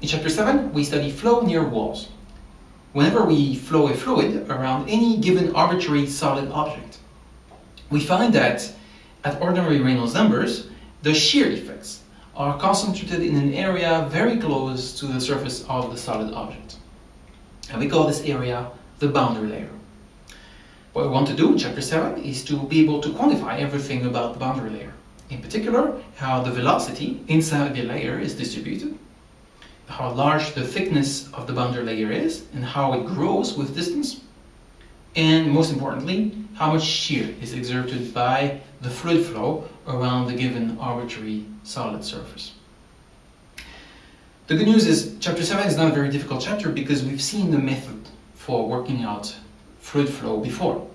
In chapter 7, we study flow near walls. Whenever we flow a fluid around any given arbitrary solid object, we find that at ordinary Reynolds numbers, the shear effects are concentrated in an area very close to the surface of the solid object. And we call this area the boundary layer. What we want to do in chapter 7 is to be able to quantify everything about the boundary layer. In particular, how the velocity inside the layer is distributed, how large the thickness of the boundary layer is, and how it grows with distance, and most importantly, how much shear is exerted by the fluid flow around the given arbitrary solid surface. The good news is chapter 7 is not a very difficult chapter because we've seen the method for working out fluid flow before.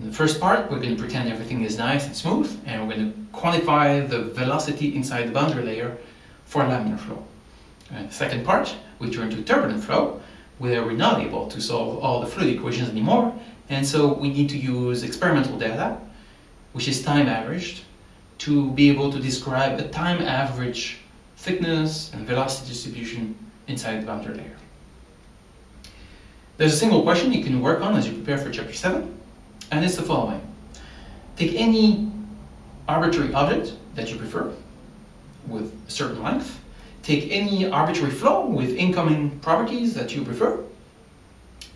In the first part, we're going to pretend everything is nice and smooth, and we're going to quantify the velocity inside the boundary layer for laminar flow. The second part, we turn to turbulent flow, where we're not able to solve all the fluid equations anymore, and so we need to use experimental data, which is time averaged, to be able to describe a time average thickness and velocity distribution inside the boundary layer. There's a single question you can work on as you prepare for chapter 7, and it's the following. Take any arbitrary object that you prefer with a certain length, take any arbitrary flow with incoming properties that you prefer,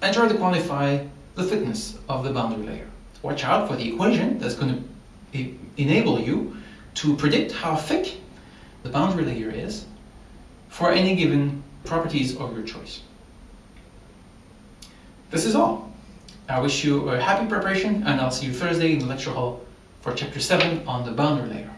and try to quantify the thickness of the boundary layer. Watch out for the equation that's going to enable you to predict how thick the boundary layer is for any given properties of your choice. This is all. I wish you a happy preparation and I'll see you Thursday in the lecture hall for chapter 7 on the boundary layer.